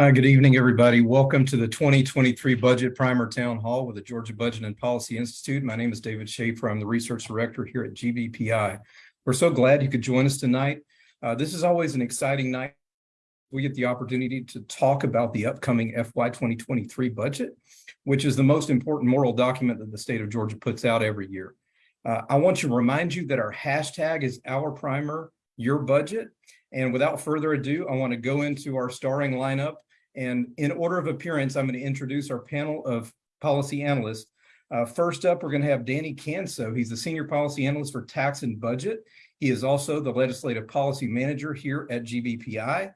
Uh, good evening, everybody. Welcome to the 2023 Budget Primer Town Hall with the Georgia Budget and Policy Institute. My name is David Schaefer. I'm the Research Director here at GBPI. We're so glad you could join us tonight. Uh, this is always an exciting night. We get the opportunity to talk about the upcoming FY 2023 budget, which is the most important moral document that the state of Georgia puts out every year. Uh, I want to remind you that our hashtag is our primer, your budget. And without further ado, I want to go into our starring lineup and in order of appearance, I'm going to introduce our panel of policy analysts. Uh, first up, we're going to have Danny Kanso. He's the Senior Policy Analyst for Tax and Budget. He is also the Legislative Policy Manager here at GBPI.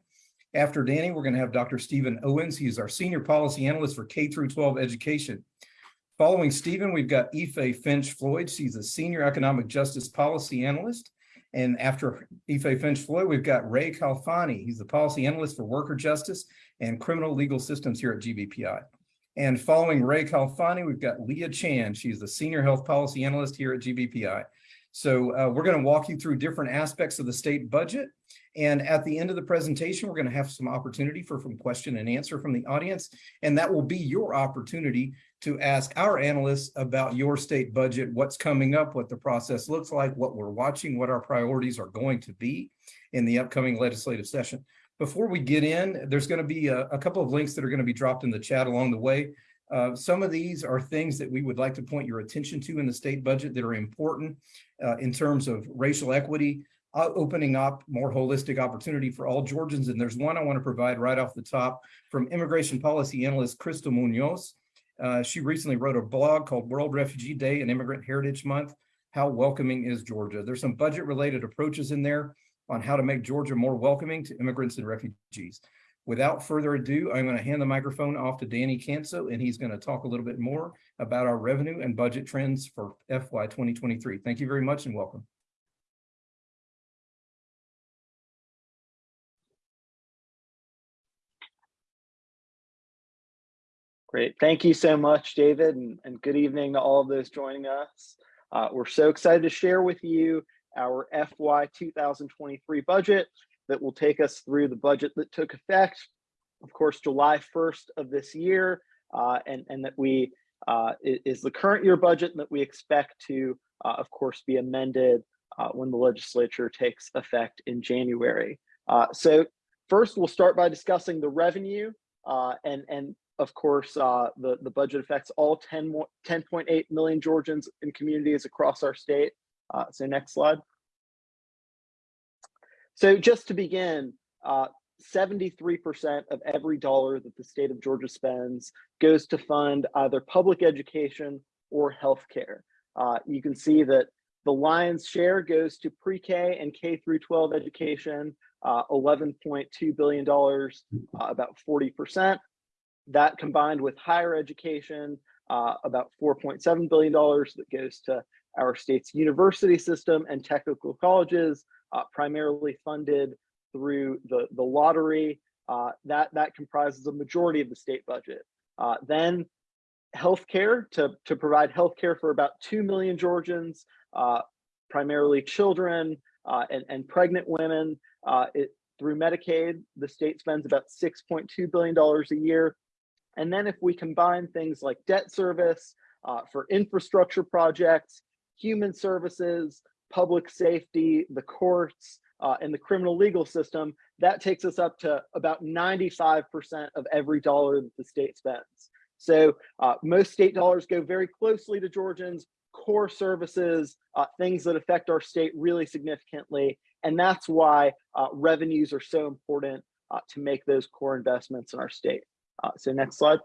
After Danny, we're going to have Dr. Stephen Owens. He is our Senior Policy Analyst for K through 12 Education. Following Stephen, we've got Ife Finch Floyd. She's a Senior Economic Justice Policy Analyst. And after Ife Finch Floyd, we've got Ray Khalfani. He's the Policy Analyst for Worker Justice and criminal legal systems here at GBPI. And following Ray Khalfani, we've got Leah Chan. She's the Senior Health Policy Analyst here at GBPI. So uh, we're going to walk you through different aspects of the state budget. And at the end of the presentation, we're going to have some opportunity for some question and answer from the audience. And that will be your opportunity to ask our analysts about your state budget, what's coming up, what the process looks like, what we're watching, what our priorities are going to be in the upcoming legislative session. Before we get in, there's going to be a, a, couple of links that are going to be dropped in the chat along the way. Uh, some of these are things that we would like to point your attention to in the state budget that are important uh, in terms of racial equity, uh, opening up more holistic opportunity for all Georgians. And there's one I want to provide right off the top from immigration policy analyst Crystal Munoz. Uh, she recently wrote a blog called World Refugee Day and Immigrant Heritage Month. How welcoming is Georgia? There's some budget related approaches in there on how to make Georgia more welcoming to immigrants and refugees. Without further ado, I'm going to hand the microphone off to Danny Kanso, and he's going to talk a little bit more about our revenue and budget trends for FY 2023. Thank you very much and welcome. Great. Thank you so much, David, and, and good evening to all of those joining us. Uh, we're so excited to share with you our FY 2023 budget that will take us through the budget that took effect, of course, July 1st of this year, uh, and, and that we uh, is the current year budget that we expect to, uh, of course, be amended uh, when the legislature takes effect in January. Uh, so first, we'll start by discussing the revenue uh, and, and of course, uh, the, the budget affects all 10.8 million Georgians and communities across our state. Uh, so next slide. So just to begin, 73% uh, of every dollar that the state of Georgia spends goes to fund either public education or healthcare. Uh, you can see that the lion's share goes to pre-K and K through 12 education, uh, $11.2 billion, uh, about 40%. That combined with higher education, uh, about $4.7 billion that goes to our state's university system and technical colleges, uh, primarily funded through the, the lottery. Uh, that, that comprises a majority of the state budget. Uh, then healthcare to, to provide healthcare for about 2 million Georgians, uh, primarily children uh, and, and pregnant women. Uh, it, through Medicaid, the state spends about $6.2 billion a year. And then if we combine things like debt service for infrastructure projects, human services, public safety, the courts, uh, and the criminal legal system, that takes us up to about 95% of every dollar that the state spends. So uh, most state dollars go very closely to Georgians, core services, uh, things that affect our state really significantly. And that's why uh, revenues are so important uh, to make those core investments in our state. Uh, so next slide.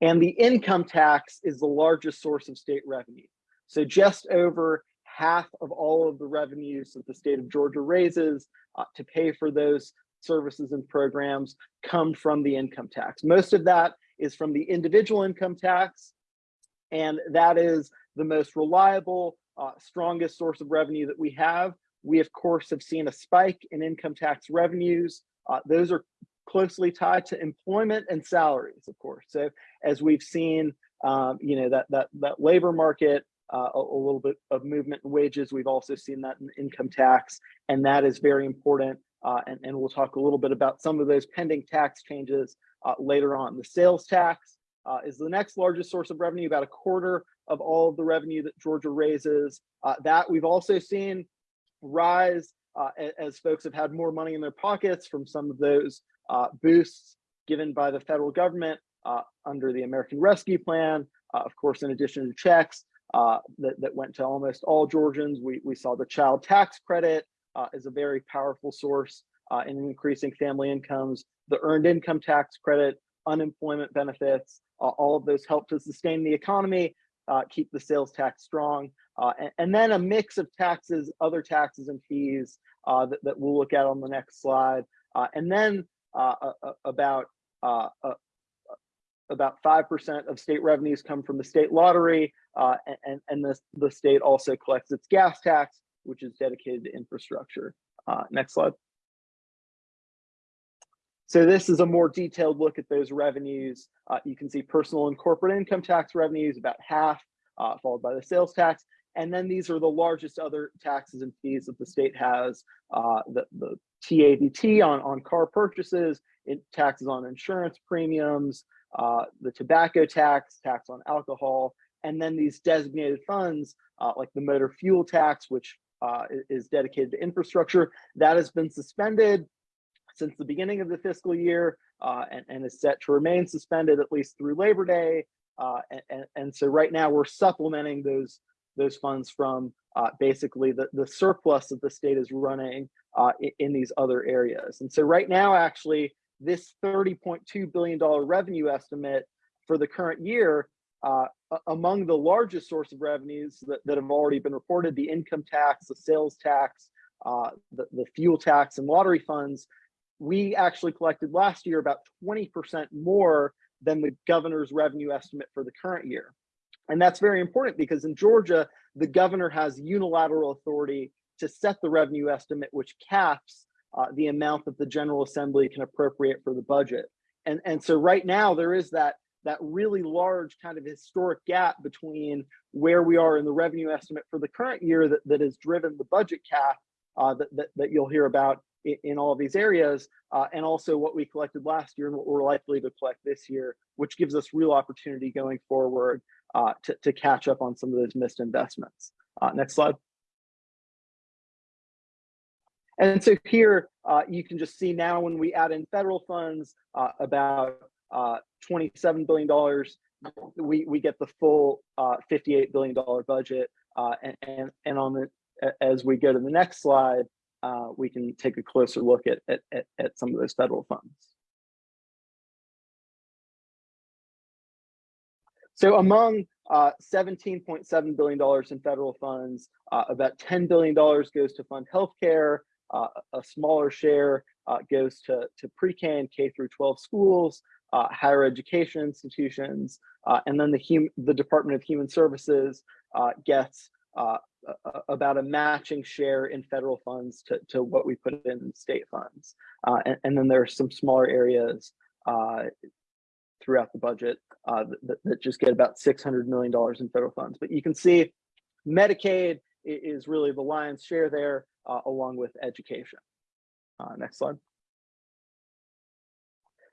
And the income tax is the largest source of state revenue. So just over half of all of the revenues that the state of Georgia raises uh, to pay for those services and programs come from the income tax. Most of that is from the individual income tax, and that is the most reliable, uh, strongest source of revenue that we have. We, of course, have seen a spike in income tax revenues. Uh, those are closely tied to employment and salaries, of course. So as we've seen, um, you know, that, that, that labor market, uh, a, a, little bit of movement in wages, we've also seen that in income tax, and that is very important uh, and, and we'll talk a little bit about some of those pending tax changes uh, later on. The sales tax uh, is the next largest source of revenue, about a quarter of all of the revenue that Georgia raises. Uh, that we've also seen rise uh, as folks have had more money in their pockets from some of those uh, boosts given by the federal government uh, under the American Rescue Plan. Uh, of course, in addition to checks uh, that, that went to almost all Georgians, we, we saw the child tax credit uh, as a very powerful source uh, in increasing family incomes, the earned income tax credit, unemployment benefits, all of those help to sustain the economy, keep the sales tax strong, and, and then a mix of taxes, other taxes and fees that, that we'll look at on the next slide. And then about uh, uh, about 5% of state revenues come from the state lottery, uh, and, and the, the state also collects its gas tax, which is dedicated to infrastructure. Uh, next slide. So this is a more detailed look at those revenues. Uh, you can see personal and corporate income tax revenues, about half, uh, followed by the sales tax. And then these are the largest other taxes and fees that the state has. Uh, the, the TAVT on, on car purchases, taxes on insurance premiums, uh, the tobacco tax, tax on alcohol, and then these designated funds uh, like the motor fuel tax, which uh, is dedicated to infrastructure, that has been suspended since the beginning of the fiscal year uh, and, and is set to remain suspended at least through Labor Day. Uh, and, and, and so right now we're supplementing those those funds from uh, basically the, the surplus that the state is running uh, in these other areas. And so right now, actually, this $30.2 billion revenue estimate for the current year, uh, among the largest source of revenues that, that have already been reported, the income tax, the sales tax, uh, the, the fuel tax and lottery funds, we actually collected last year about 20% more than the governor's revenue estimate for the current year. And that's very important because in Georgia, the governor has unilateral authority to set the revenue estimate, which caps uh, the amount that the General Assembly can appropriate for the budget. And, and so right now there is that, that really large kind of historic gap between where we are in the revenue estimate for the current year that, that has driven the budget cap uh, that, that, that you'll hear about in, in all of these areas, uh, and also what we collected last year and what we're likely to collect this year, which gives us real opportunity going forward uh, to, to catch up on some of those missed investments. Uh, next slide. And so here uh, you can just see now when we add in federal funds uh, about uh, $27 billion, we, we get the full uh, $58 billion budget. And, and, and on the, as we go to the next slide, we can take a closer look at, at, at some of those federal funds. So among uh, $17.7 billion in federal funds, uh, about $10 billion goes to fund healthcare, uh, a smaller share uh, goes to, to pre-K and K through 12 schools, uh, higher education institutions, uh, and then the, the Department of Human Services gets about a matching share in federal funds to, to what we put in state funds. And, and then there are some smaller areas throughout the budget uh, that, that just get about $600 million in federal funds. But you can see Medicaid is really the lion's share there, uh, along with education. Uh, next slide.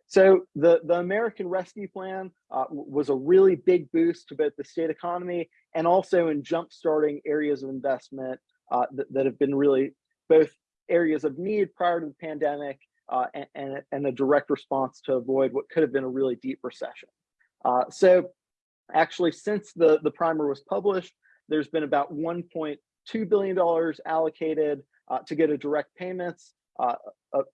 So the, the American Rescue Plan uh, was a really big boost to both the state economy and also in jumpstarting areas of investment uh, that, that have been really both areas of need prior to the pandemic uh, and, and, a direct response to avoid what could have been a really deep recession. Uh, so actually, since the, the primer was published, there's been about $1.2 billion allocated uh, to go to direct payments, uh,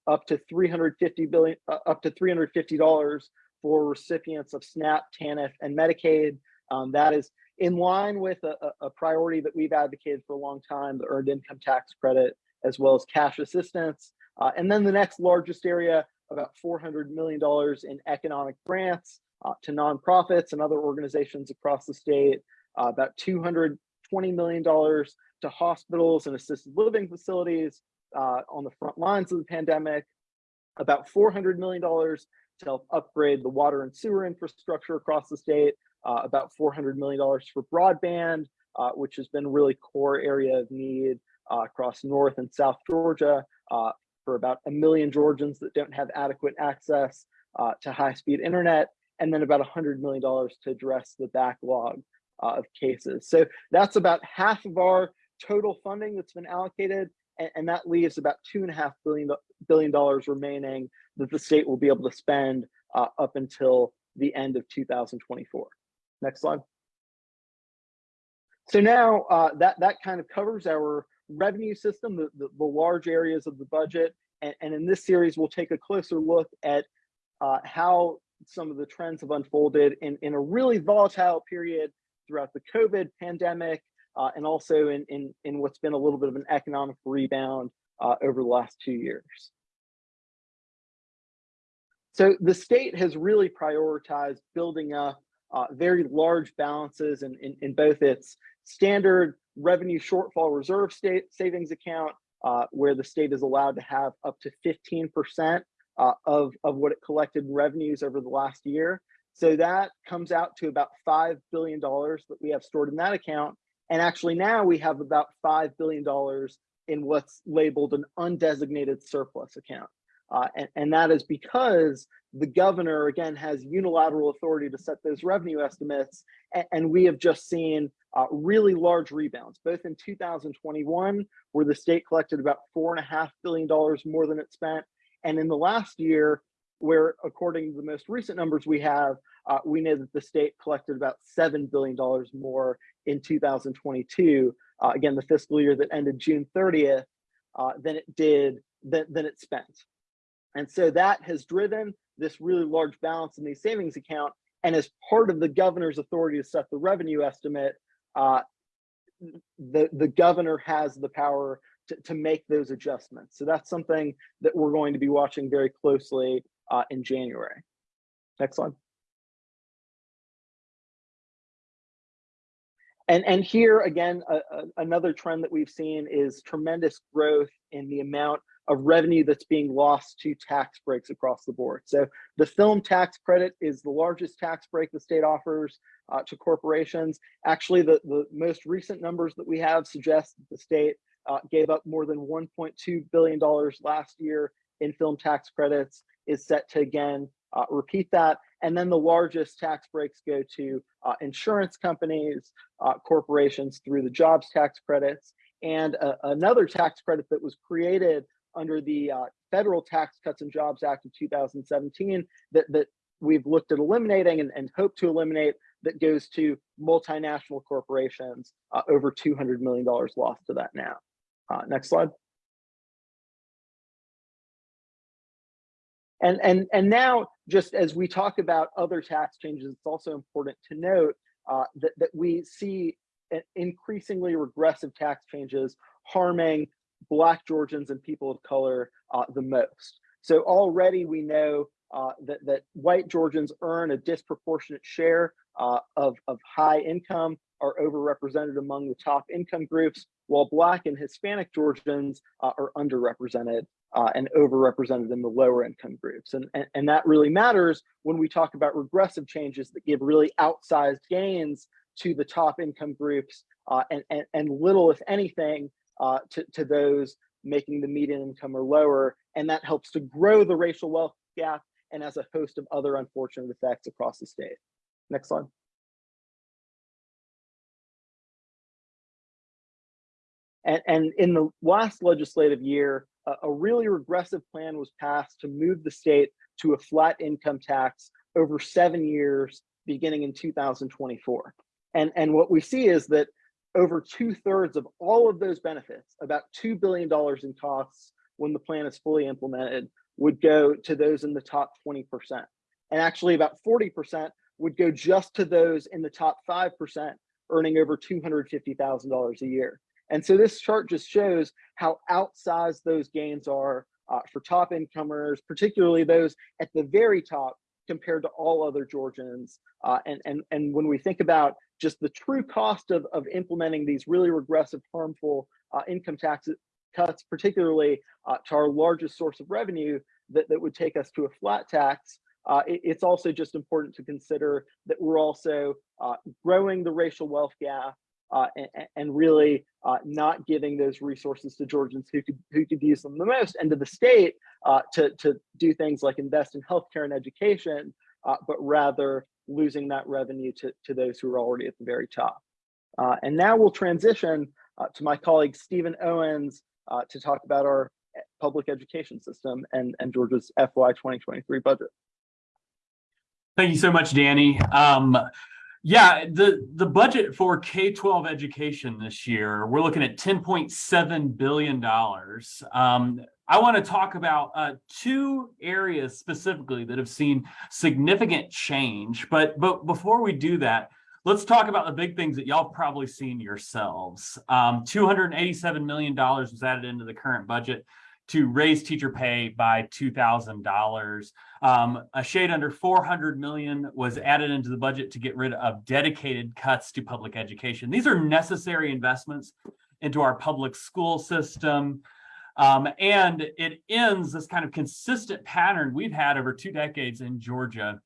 up, to 350 billion, up to $350 for recipients of SNAP, TANF, and Medicaid. Um, that is in line with a- a priority that we've advocated for a long time, the earned income tax credit, as well as cash assistance. Uh, and then the next largest area, about $400 million in economic grants uh, to nonprofits and other organizations across the state, uh, about $220 million to hospitals and assisted living facilities uh, on the front lines of the pandemic, about $400 million to help upgrade the water and sewer infrastructure across the state, uh, about $400 million for broadband, uh, which has been a really core area of need across North and South Georgia for about a million Georgians that don't have adequate access uh, to high-speed internet, and then about $100 million to address the backlog uh, of cases. So that's about half of our total funding that's been allocated, and, and that leaves about two and a half billion billion dollars remaining that the state will be able to spend uh, up until the end of 2024. Next slide. So now uh, that that kind of covers our revenue system, the, the, the large areas of the budget, and, and, in this series we'll take a closer look at uh, how some of the trends have unfolded in, in a really volatile period throughout the COVID pandemic, uh, and also in, in, in what's been a little bit of an economic rebound uh, over the last two years. So the state has really prioritized building up uh, very large balances in, in, in, both its standard revenue shortfall reserve state savings account, uh, where the state is allowed to have up to 15% uh, of, of what it collected in revenues over the last year. So that comes out to about $5 billion that we have stored in that account. And actually now we have about $5 billion in what's labeled an undesignated surplus account. Uh, and, and that is because the governor, again, has unilateral authority to set those revenue estimates. And, and we have just seen uh, really large rebounds, both in 2021, where the state collected about $4.5 billion more than it spent. And in the last year, where according to the most recent numbers we have, uh, we know that the state collected about $7 billion more in 2022, uh, again, the fiscal year that ended June 30th, uh, than it did, than, than it spent. And so that has driven this really large balance in the savings account. And as part of the governor's authority to set the revenue estimate, uh, the, the governor has the power to, to make those adjustments. So that's something that we're going to be watching very closely uh, in January. Next slide. And, and here again, another trend that we've seen is tremendous growth in the amount of revenue that's being lost to tax breaks across the board. So the film tax credit is the largest tax break the state offers uh, to corporations. Actually, the, the most recent numbers that we have suggest that the state uh, gave up more than $1.2 billion last year in film tax credits, is set to again uh, repeat that. And then the largest tax breaks go to uh, insurance companies, uh, corporations through the jobs tax credits, and uh, another tax credit that was created under the uh, Federal Tax Cuts and Jobs Act of 2017 that, that we've looked at eliminating and, and hope to eliminate that goes to multinational corporations, uh, over $200 million lost to that now. Uh, next slide. And, and, and now, just as we talk about other tax changes, it's also important to note uh, that, that we see increasingly regressive tax changes harming Black Georgians and people of color uh, the most. So already we know uh, that, that white Georgians earn a disproportionate share uh, of, of high income, are overrepresented among the top income groups, while Black and Hispanic Georgians uh, are underrepresented uh, and overrepresented in the lower income groups. And, and, and that really matters when we talk about regressive changes that give really outsized gains to the top income groups uh, and, and, and little, if anything, uh, to, to those making the median income or lower. And that helps to grow the racial wealth gap and has a host of other unfortunate effects across the state. Next slide. And, and in the last legislative year, a, a really regressive plan was passed to move the state to a flat income tax over seven years, beginning in 2024. And, and what we see is that over two thirds of all of those benefits, about $2 billion in costs when the plan is fully implemented, would go to those in the top 20%. And actually about 40% would go just to those in the top 5% earning over $250,000 a year. And so this chart just shows how outsized those gains are uh, for top incomers, particularly those at the very top compared to all other Georgians. Uh, and, and, and when we think about just the true cost of, of implementing these really regressive, harmful uh, income tax cuts, particularly uh, to our largest source of revenue that, that would take us to a flat tax, uh, it, it's also just important to consider that we're also uh, growing the racial wealth gap uh, and, and, really uh, not giving those resources to Georgians who could who could use them the most, and to the state to to do things like invest in healthcare and education, but rather losing that revenue to to those who are already at the very top. Uh, and now we'll transition uh, to my colleague Stephen Owens to talk about our public education system and and Georgia's FY 2023 budget. Thank you so much, Danny. Um, yeah, the, the budget for K-12 education this year, we're looking at $10.7 billion. Um, I want to talk about uh, two areas specifically that have seen significant change. But, but before we do that, let's talk about the big things that y'all probably seen yourselves. Um, $287 million was added into the current budget to raise teacher pay by $2,000. Um, a shade under 400 million was added into the budget to get rid of dedicated cuts to public education. These are necessary investments into our public school system. Um, and it ends this kind of consistent pattern we've had over two decades in Georgia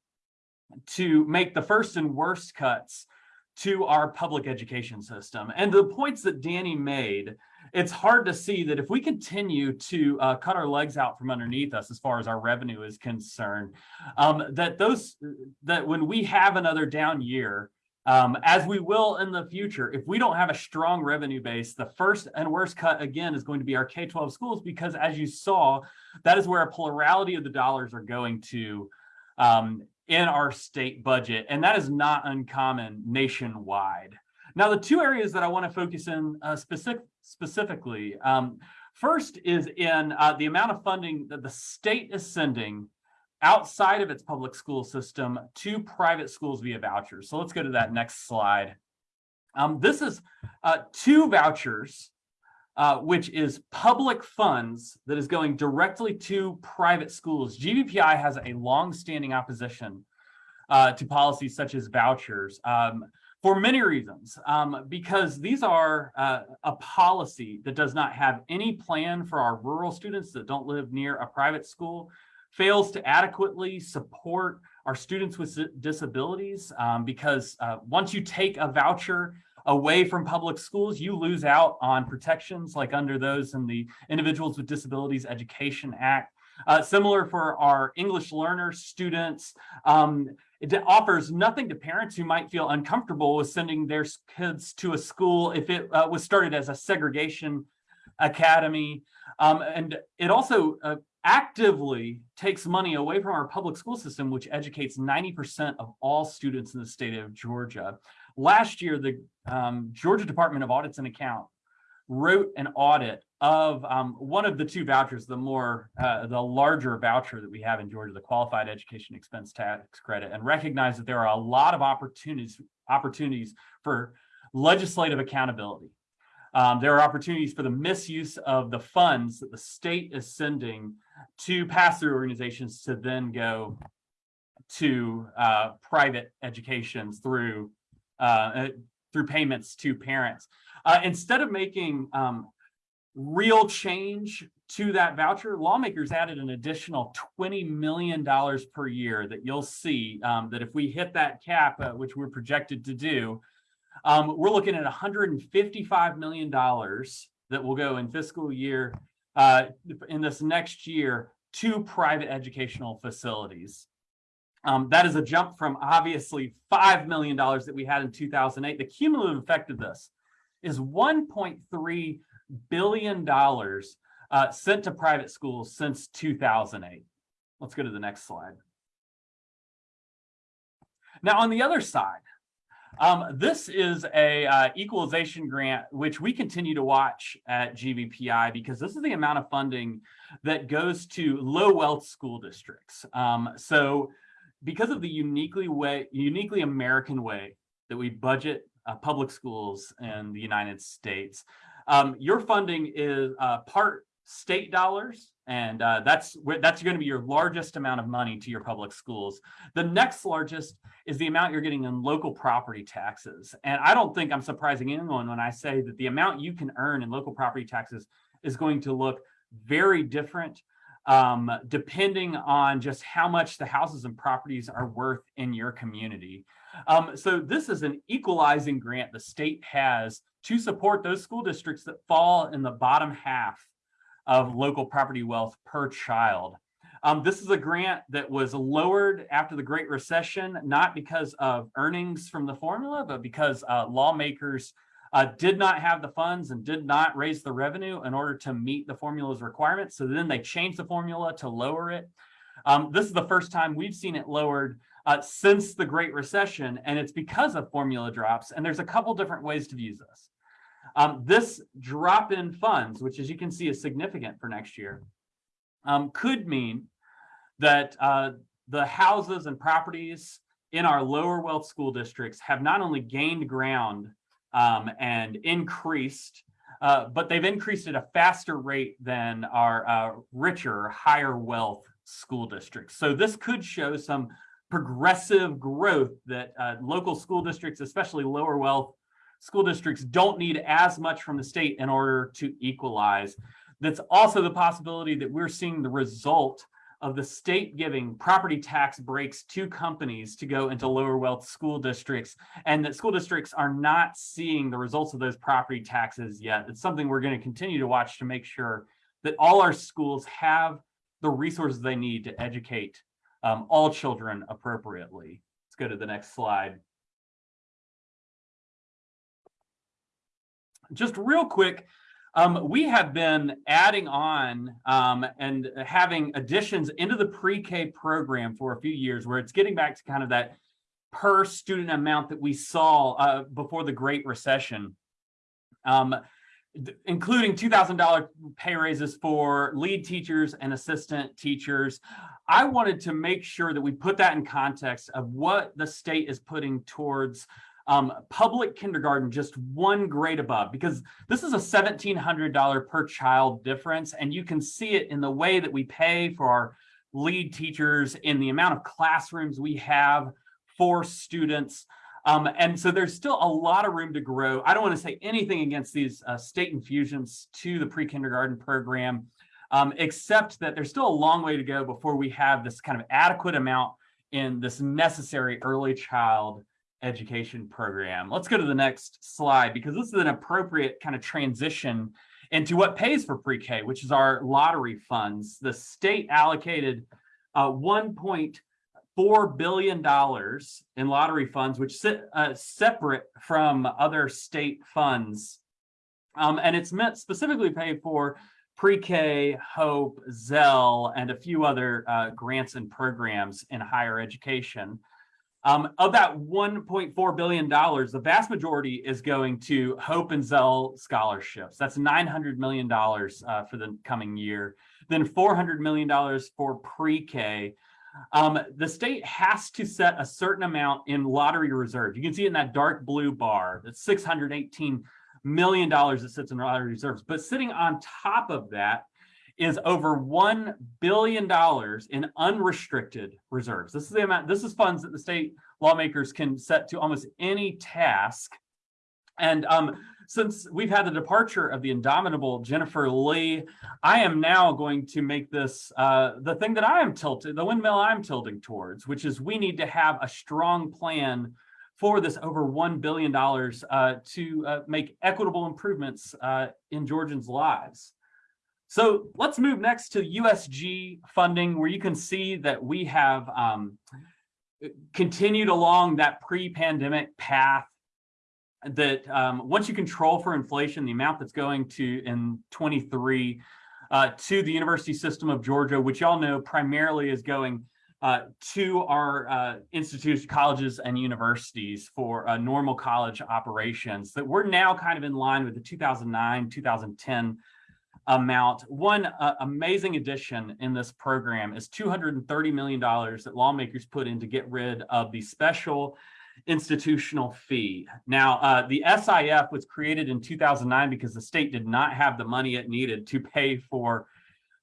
to make the first and worst cuts to our public education system. And the points that Danny made it's hard to see that if we continue to uh, cut our legs out from underneath us as far as our revenue is concerned, um, that those that when we have another down year, um, as we will in the future, if we don't have a strong revenue base, the first and worst cut again is going to be our K-12 schools, because as you saw, that is where a plurality of the dollars are going to um, in our state budget. And that is not uncommon nationwide. Now, the two areas that I want to focus in uh, specific, specifically, um, first is in uh, the amount of funding that the state is sending outside of its public school system to private schools via vouchers. So let's go to that next slide. Um, this is uh, two vouchers, uh, which is public funds that is going directly to private schools. GBPI has a long-standing opposition uh, to policies such as vouchers. Um, for many reasons, um, because these are uh, a policy that does not have any plan for our rural students that don't live near a private school, fails to adequately support our students with disabilities, um, because uh, once you take a voucher away from public schools, you lose out on protections like under those in the Individuals with Disabilities Education Act. Uh, similar for our English learner students, um, it offers nothing to parents who might feel uncomfortable with sending their kids to a school if it uh, was started as a segregation academy. Um, and it also uh, actively takes money away from our public school system, which educates 90% of all students in the state of Georgia. Last year, the um, Georgia Department of Audits and Account wrote an audit of um, one of the two vouchers, the more, uh, the larger voucher that we have in Georgia, the Qualified Education Expense Tax Credit, and recognized that there are a lot of opportunities, opportunities for legislative accountability. Um, there are opportunities for the misuse of the funds that the state is sending to pass-through organizations to then go to uh, private educations through uh, uh through payments to parents. Uh, instead of making um, real change to that voucher, lawmakers added an additional $20 million per year that you'll see um, that if we hit that cap, uh, which we're projected to do, um, we're looking at $155 million that will go in fiscal year uh, in this next year to private educational facilities. Um, that is a jump from obviously $5 million that we had in 2008. The cumulative effect of this is 1.3 billion dollars uh, sent to private schools since 2008. Let's go to the next slide. Now, on the other side, um, this is a uh, equalization grant, which we continue to watch at GBPI because this is the amount of funding that goes to low wealth school districts. Um, so because of the uniquely way, uniquely American way that we budget uh, public schools in the United States, um, your funding is uh, part state dollars, and uh, that's that's going to be your largest amount of money to your public schools. The next largest is the amount you're getting in local property taxes. And I don't think I'm surprising anyone when I say that the amount you can earn in local property taxes is going to look very different um, depending on just how much the houses and properties are worth in your community. Um, so this is an equalizing grant the state has to support those school districts that fall in the bottom half of local property wealth per child. Um, this is a grant that was lowered after the Great Recession, not because of earnings from the formula, but because uh, lawmakers uh, did not have the funds and did not raise the revenue in order to meet the formula's requirements. So then they changed the formula to lower it. Um, this is the first time we've seen it lowered uh, since the Great Recession, and it's because of formula drops. And there's a couple different ways to use this. Um, this drop in funds, which as you can see is significant for next year, um, could mean that uh, the houses and properties in our lower wealth school districts have not only gained ground um, and increased, uh, but they've increased at a faster rate than our uh, richer, higher wealth school districts. So this could show some progressive growth that uh, local school districts, especially lower wealth school districts, don't need as much from the state in order to equalize. That's also the possibility that we're seeing the result of the state giving property tax breaks to companies to go into lower wealth school districts and that school districts are not seeing the results of those property taxes yet. It's something we're going to continue to watch to make sure that all our schools have the resources they need to educate um, all children appropriately. Let's go to the next slide. Just real quick, um, we have been adding on um, and having additions into the pre-K program for a few years where it's getting back to kind of that per student amount that we saw uh, before the Great Recession. Um, including $2,000 pay raises for lead teachers and assistant teachers. I wanted to make sure that we put that in context of what the state is putting towards um, public kindergarten just one grade above because this is a $1,700 per child difference and you can see it in the way that we pay for our lead teachers in the amount of classrooms we have for students. Um, and so there's still a lot of room to grow. I don't want to say anything against these uh, state infusions to the pre-kindergarten program, um, except that there's still a long way to go before we have this kind of adequate amount in this necessary early child education program. Let's go to the next slide because this is an appropriate kind of transition into what pays for pre-K, which is our lottery funds. The state allocated uh, 1.4 billion dollars in lottery funds, which sit uh, separate from other state funds, um, and it's meant specifically pay for pre-K, Hope, Zell, and a few other uh, grants and programs in higher education. Um, of that $1.4 billion, the vast majority is going to Hope and Zell scholarships. That's $900 million uh, for the coming year. Then $400 million for pre-K. Um, the state has to set a certain amount in lottery reserve. You can see it in that dark blue bar, that's $618 million that sits in lottery reserves. But sitting on top of that is over $1 billion in unrestricted reserves. This is the amount, this is funds that the state lawmakers can set to almost any task. And um, since we've had the departure of the indomitable Jennifer Lee, I am now going to make this uh, the thing that I am tilted, the windmill I'm tilting towards, which is we need to have a strong plan for this over $1 billion uh, to uh, make equitable improvements uh, in Georgians' lives. So let's move next to USG funding, where you can see that we have um, continued along that pre-pandemic path that um, once you control for inflation, the amount that's going to in 23 uh, to the University System of Georgia, which y'all know primarily is going uh, to our uh, institutes, colleges, and universities for uh, normal college operations that we're now kind of in line with the 2009, 2010 amount. One uh, amazing addition in this program is $230 million that lawmakers put in to get rid of the special institutional fee. Now, uh, the SIF was created in 2009 because the state did not have the money it needed to pay for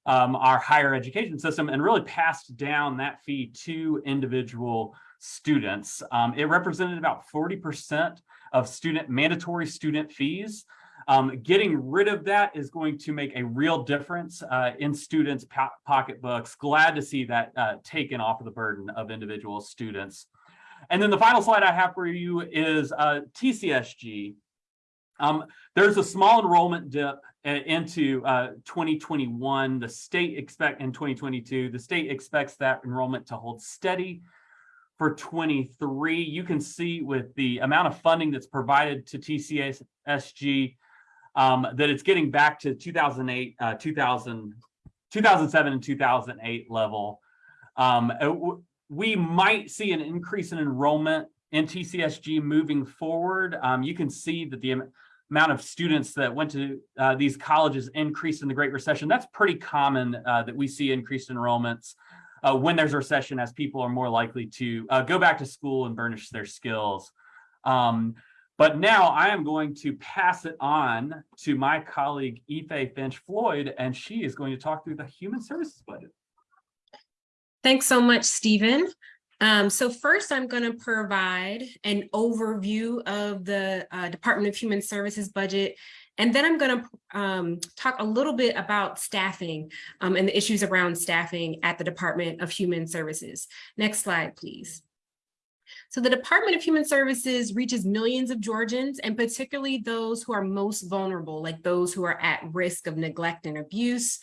um, our higher education system and really passed down that fee to individual students. Um, it represented about 40% of student mandatory student fees Um, getting rid of that is going to make a real difference uh, in students' po- pocketbooks. Glad to see that uh, taken off of the burden of individual students. And then the final slide I have for you is uh, TCSG. Um, there's a small enrollment dip uh, into uh, 2021. The state expect in 2022, the state expects that enrollment to hold steady for 23. You can see with the amount of funding that's provided to TCSG um, that it's getting back to 2008, uh, 2000, 2007 and 2008 level. Um, uh, we might see an increase in enrollment in TCSG moving forward. Um, you can see that the amount of students that went to uh, these colleges increased in the Great Recession. That's pretty common uh, that we see increased enrollments uh, when there's a recession as people are more likely to uh, go back to school and burnish their skills. Um, but now I am going to pass it on to my colleague Ife Finch Floyd, and she is going to talk through the human services budget. Thanks so much, Stephen. Um, so first, I'm going to provide an overview of the uh, Department of Human Services budget. And then I'm going to um, talk a little bit about staffing um, and the issues around staffing at the Department of Human Services. Next slide, please. So the Department of Human Services reaches millions of Georgians and particularly those who are most vulnerable, like those who are at risk of neglect and abuse,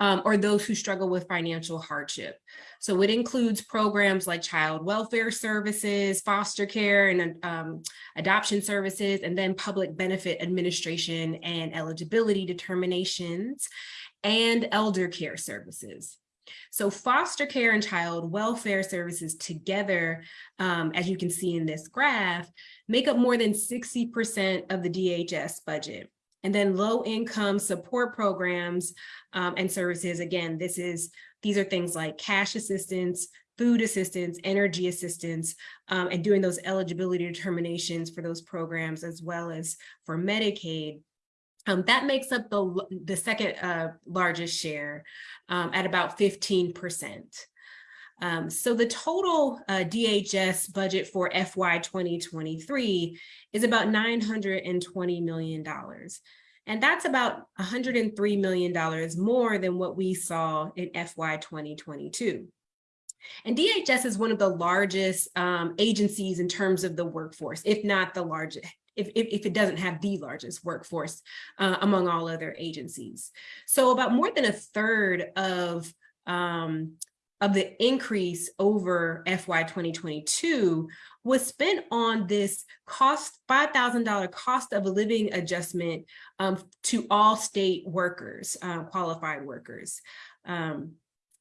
um, or those who struggle with financial hardship. So it includes programs like child welfare services, foster care and um, adoption services, and then public benefit administration and eligibility determinations, and elder care services. So foster care and child welfare services together, um, as you can see in this graph, make up more than 60% of the DHS budget. And then low income support programs um, and services, again, this is these are things like cash assistance, food assistance, energy assistance, um, and doing those eligibility determinations for those programs as well as for Medicaid. Um, that makes up the, the second uh, largest share um, at about 15%. Um, so the total uh, DHS budget for FY 2023 is about $920 million. And that's about $103 million more than what we saw in FY 2022. And DHS is one of the largest um, agencies in terms of the workforce, if not the largest, if, if, if, it doesn't have the largest workforce uh, among all other agencies. So about more than a third of, um, of the increase over FY 2022 was spent on this cost, $5,000 cost of a living adjustment um, to all state workers, uh, qualified workers. Um,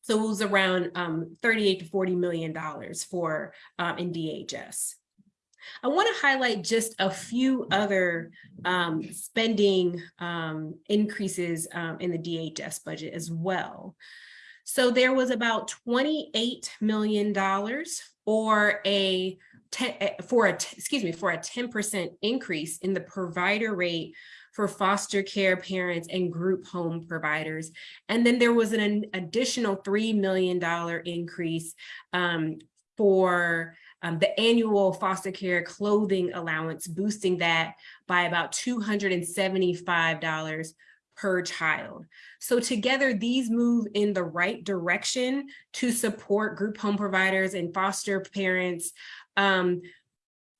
so it was around um, 38 to 40 million dollars for um, in DHS. I want to highlight just a few other um, spending um, increases um, in the DHS budget as well. So there was about $28 million or a for a excuse me for a 10% increase in the provider rate for foster care parents and group home providers. And then there was an additional $3 million increase um, for um, the annual foster care clothing allowance, boosting that by about $275 per child. So together, these move in the right direction to support group home providers and foster parents um,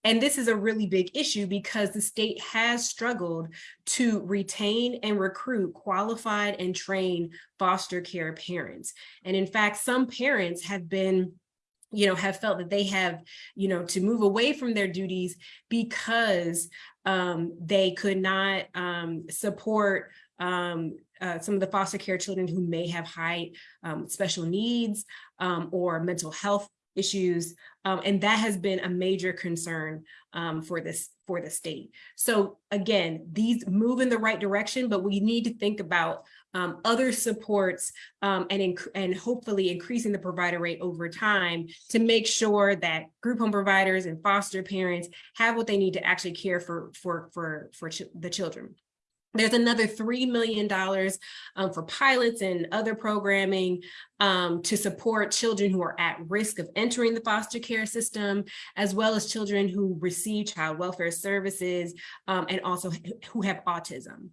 and this is a really big issue because the state has struggled to retain and recruit qualified and trained foster care parents. And in fact, some parents have been you know, have felt that they have, you know, to move away from their duties because um, they could not um, support um, uh, some of the foster care children who may have high um, special needs um, or mental health issues. Um, and that has been a major concern for this for the state. So again, these move in the right direction, but we need to think about um, other supports um, and, and hopefully increasing the provider rate over time to make sure that group home providers and foster parents have what they need to actually care for, for, for, for ch the children. There's another $3 million um, for pilots and other programming um, to support children who are at risk of entering the foster care system, as well as children who receive child welfare services um, and also who have autism.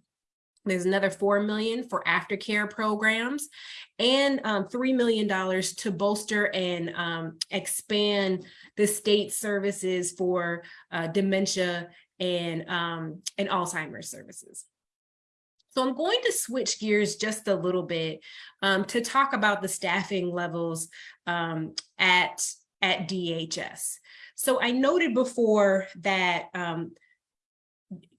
There's another 4 million for aftercare programs and um, $3 million to bolster and um, expand the state services for uh, dementia and, um, and Alzheimer's services. So I'm going to switch gears just a little bit um, to talk about the staffing levels um, at, at DHS. So I noted before that um,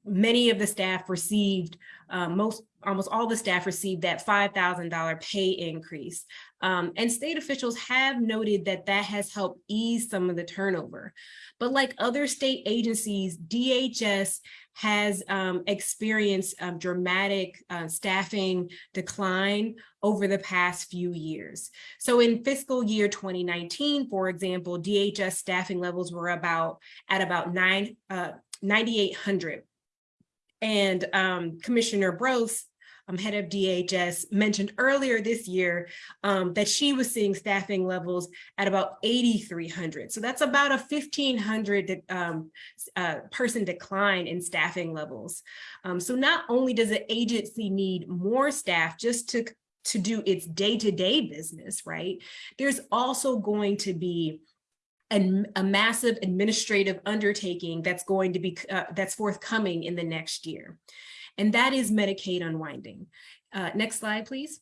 many of the staff received, uh, most, almost all the staff received that $5,000 pay increase. Um, and state officials have noted that that has helped ease some of the turnover. But like other state agencies, DHS has um, experienced um, dramatic uh, staffing decline over the past few years. So in fiscal year 2019, for example, DHS staffing levels were about at about nine, uh, 9,800 and um, Commissioner Broce, um, head of DHS, mentioned earlier this year um, that she was seeing staffing levels at about 8,300. So that's about a 1,500 um, uh, person decline in staffing levels. Um, so not only does the agency need more staff just to, to do its day-to-day -day business, right? There's also going to be and a massive administrative undertaking that's going to be uh, that's forthcoming in the next year. And that is Medicaid unwinding. Uh, next slide, please.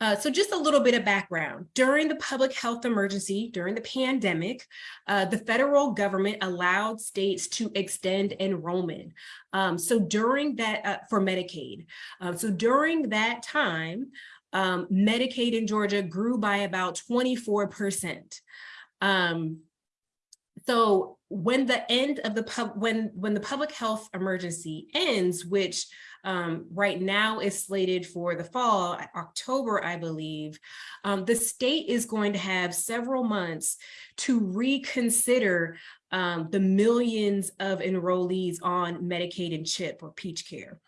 Uh, so just a little bit of background. During the public health emergency, during the pandemic, uh, the federal government allowed states to extend enrollment. Um, so during that, uh, for Medicaid. Uh, so during that time, um, Medicaid in Georgia grew by about 24%. Um, so when the end of the pub, when when the public health emergency ends, which um, right now is slated for the fall, October, I believe, um, the state is going to have several months to reconsider um, the millions of enrollees on Medicaid and CHIP or Peach Care.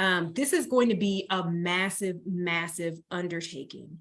Um, this is going to be a massive, massive undertaking.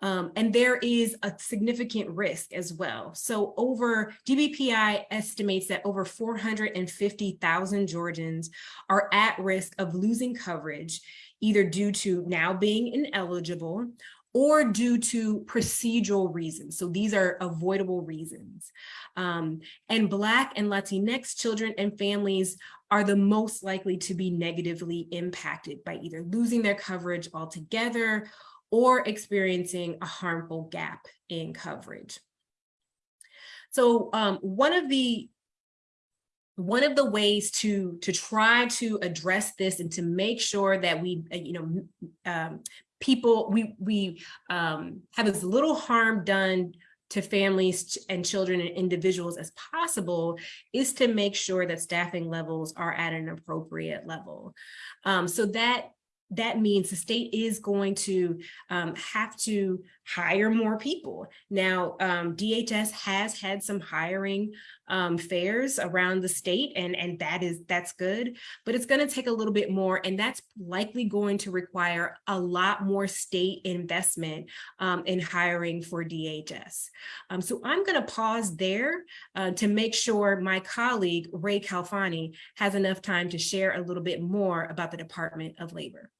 Um, and there is a significant risk as well. So over GBPI estimates that over 450,000 Georgians are at risk of losing coverage, either due to now being ineligible or due to procedural reasons. So these are avoidable reasons. Um, and Black and Latinx children and families are the most likely to be negatively impacted by either losing their coverage altogether or experiencing a harmful gap in coverage. So um, one of the one of the ways to to try to address this and to make sure that we uh, you know um, people we we um, have as little harm done to families and children and individuals as possible is to make sure that staffing levels are at an appropriate level. Um, so that that means the state is going to um, have to hire more people. Now, um, DHS has had some hiring um, fairs around the state and, and that is that's good, but it's gonna take a little bit more and that's likely going to require a lot more state investment um, in hiring for DHS. Um, so I'm gonna pause there uh, to make sure my colleague Ray Khalfani has enough time to share a little bit more about the Department of Labor.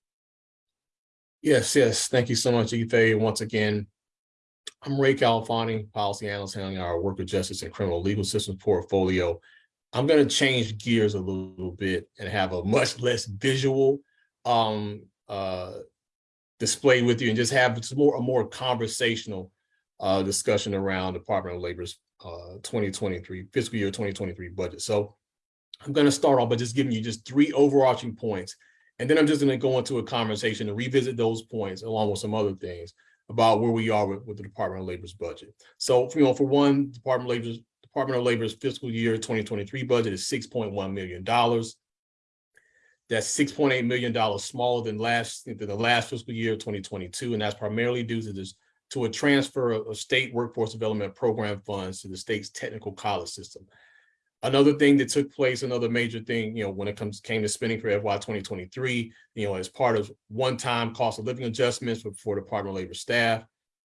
Yes, yes. Thank you so much, Ife. Once again, I'm Ray Khalfani, policy analyst handling our worker justice and criminal legal systems portfolio. I'm going to change gears a little bit and have a much less visual um, uh, display with you and just have more, a more conversational uh, discussion around Department of Labor's uh, 2023 fiscal year 2023 budget. So I'm going to start off by just giving you just three overarching points and then I'm just going to go into a conversation to revisit those points along with some other things about where we are with, with the Department of Labor's budget. So, you know, for one, Department of Labor's Department of Labor's fiscal year 2023 budget is $6.1 million. That's $6.8 million smaller than last than the last fiscal year 2022, and that's primarily due to this to a transfer of state workforce development program funds to the state's technical college system. Another thing that took place, another major thing, you know, when it comes, came to spending for FY twenty twenty-three, you know, as part of one-time cost of living adjustments for, Department of Labor staff,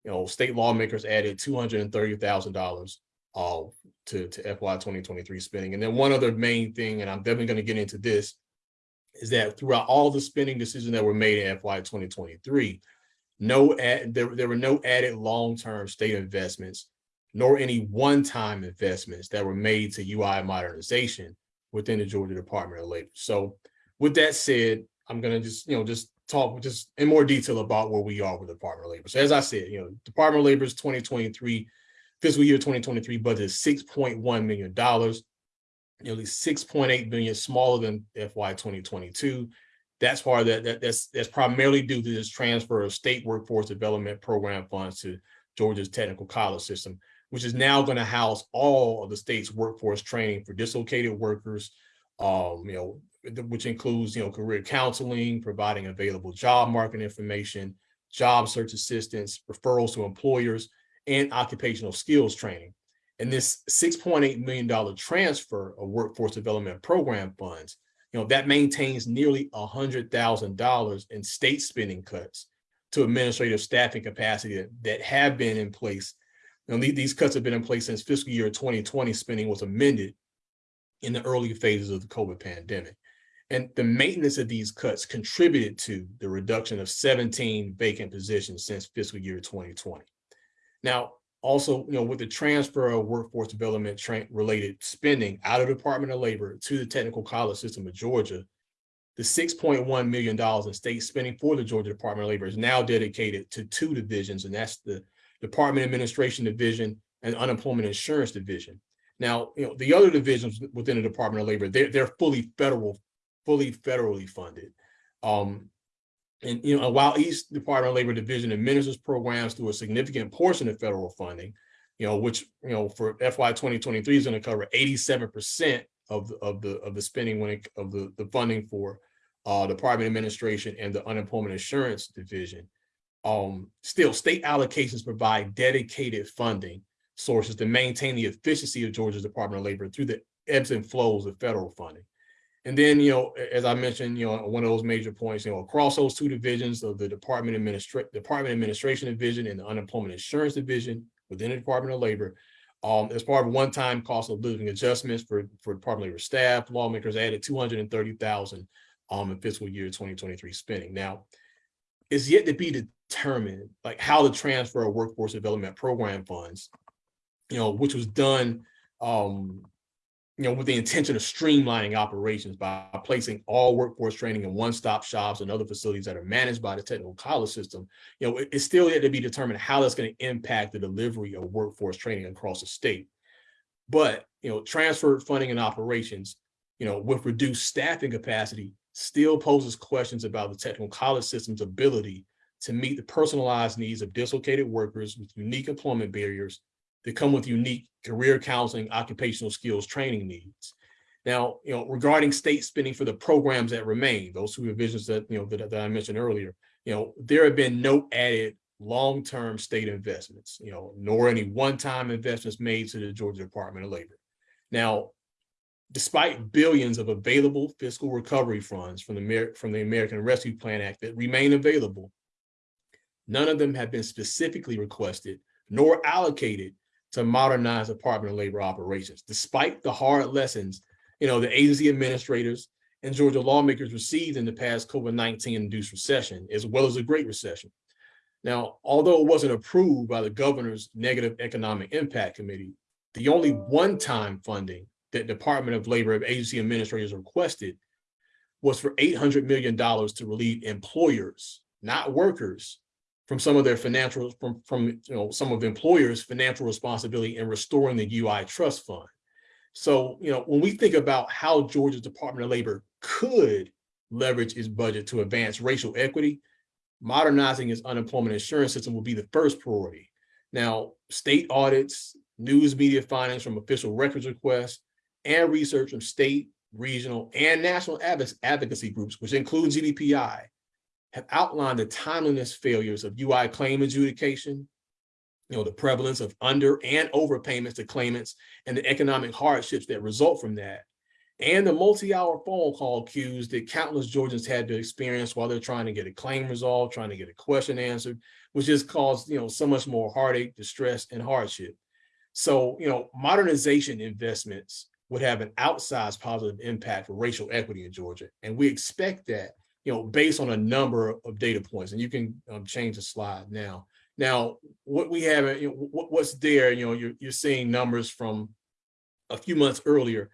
you know, state lawmakers added two hundred and thirty thousand dollars uh, to, to FY twenty twenty-three spending. And then one other main thing, and I'm definitely gonna get into this, is that throughout all the spending decisions that were made in FY twenty twenty-three, no, add- there, there were no added long-term state investments nor any one-time investments that were made to UI modernization within the Georgia Department of Labor. So with that said, I'm gonna just, you know, just talk just in more detail about where we are with the Department of Labor. So as I said, you know, Department of Labor's twenty twenty-three fiscal year twenty twenty-three budget is six point one million dollars, nearly six point eight million smaller than FY twenty twenty-two. That's part that, that, that's, that's primarily due to this transfer of state workforce development program funds to Georgia's technical college system, which is now going to house all of the state's workforce training for dislocated workers, um, you know, which includes, you know, career counseling, providing available job market information, job search assistance, referrals to employers, and occupational skills training. And this six point eight million dollar transfer of workforce development program funds, you know, that maintains nearly hundred thousand dollars in state spending cuts to administrative staffing capacity that, that have been in place the- these cuts have been in place since fiscal year twenty twenty spending was amended in the early phases of the COVID pandemic. And the maintenance of these cuts contributed to the reduction of seventeen vacant positions since fiscal year twenty twenty. Now, also, you know, with the transfer of workforce development related spending out of the Department of Labor to the technical college system of Georgia, the six point one million dollars in state spending for the Georgia Department of Labor is now dedicated to two divisions, and that's the Department Administration Division and Unemployment Insurance Division. Now, you know, the other divisions within the Department of Labor, they're, they're fully federal, fully federally funded. Um, and, you know, while each Department of Labor division administers programs through a significant portion of federal funding, you know, which, you know, for FY twenty twenty-three is going to cover eighty-seven percent of, the of the, of the spending when it, of the, the funding for uh, Department Administration and the Unemployment Insurance Division um, still state allocations provide dedicated funding sources to maintain the efficiency of Georgia's Department of Labor through the ebbs and flows of federal funding. And then, you know, as I mentioned, you know, one of those major points, you know, across those two divisions of the Department Administration, Department Administration Division and the Unemployment Insurance Division within the Department of Labor, um, as part of one-time cost of living adjustments for, for Department of Labor staff, lawmakers added two hundred and thirty thousand um, in fiscal year twenty twenty-three spending. Now, it's yet to be determined, like how the transfer of workforce development program funds, you know, which was done, um, you know, with the intention of streamlining operations by placing all workforce training in one-stop shops and other facilities that are managed by the technical college system. You know, it- it's still yet to be determined how that's going to impact the delivery of workforce training across the state. But, you know, transferred funding and operations, you know, with reduced staffing capacity still poses questions about the technical college system's ability to meet the personalized needs of dislocated workers with unique employment barriers that come with unique career counseling, occupational skills training needs. Now, you know, regarding state spending for the programs that remain, those two divisions that, you know, that, that I mentioned earlier, you know, there have been no added long-term state investments, you know, nor any one-time investments made to the Georgia Department of Labor. Now, despite billions of available fiscal recovery funds from the Amer- from the American Rescue Plan Act that remain available, none of them have been specifically requested nor allocated to modernize Department of Labor operations, despite the hard lessons, you know, the agency administrators and Georgia lawmakers received in the past COVID-19 induced recession, as well as the Great Recession. Now, although it wasn't approved by the governor's negative economic impact committee, the only one-time funding that Department of Labor and agency administrators requested was for eight hundred million dollars to relieve employers, not workers, from some of their financial, from, from, you know, some of employers' financial responsibility in restoring the UI trust fund. So, you know, when we think about how Georgia's Department of Labor could leverage its budget to advance racial equity, modernizing its unemployment insurance system will be the first priority. Now, state audits, news media findings from official records requests, and research from state, regional, and national advocacy groups, which include GBPI, have outlined the timeliness failures of UI claim adjudication, you know, the prevalence of under and overpayments to claimants and the economic hardships that result from that, and the multi-hour phone call queues that countless Georgians had to experience while they're trying to get a claim resolved, trying to get a question answered, which has caused, you know, so much more heartache, distress, and hardship. So, you know, modernization investments would have an outsized positive impact for racial equity in Georgia. And we expect that, you know, based on a number of data points. And you can um, change the slide now. Now, what we have, you know, what, what's there, you know, you're, you're seeing numbers from a few months earlier,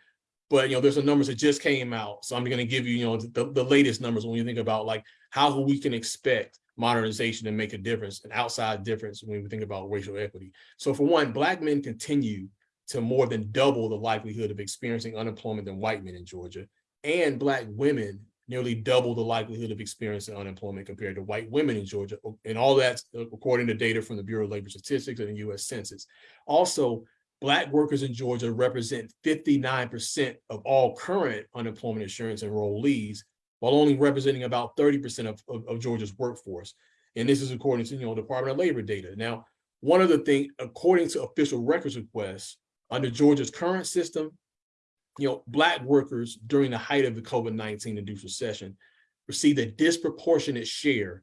but, you know, there's some numbers that just came out. So I'm going to give you, you know, the, the latest numbers when you think about like how we can expect modernization to make a difference, an outside difference when we think about racial equity. So for one, Black men continue to more than double the likelihood of experiencing unemployment than white men in Georgia. And Black women nearly double the likelihood of experiencing unemployment compared to white women in Georgia. And all that's uh, according to data from the Bureau of Labor Statistics and the US Census. Also, Black workers in Georgia represent 59% of all current unemployment insurance enrollees, while only representing about 30% of, of, of Georgia's workforce. And this is according to you know Department of Labor data. Now, one of the things, according to official records requests, under Georgia's current system, you know, Black workers during the height of the COVID-19 induced recession received a disproportionate share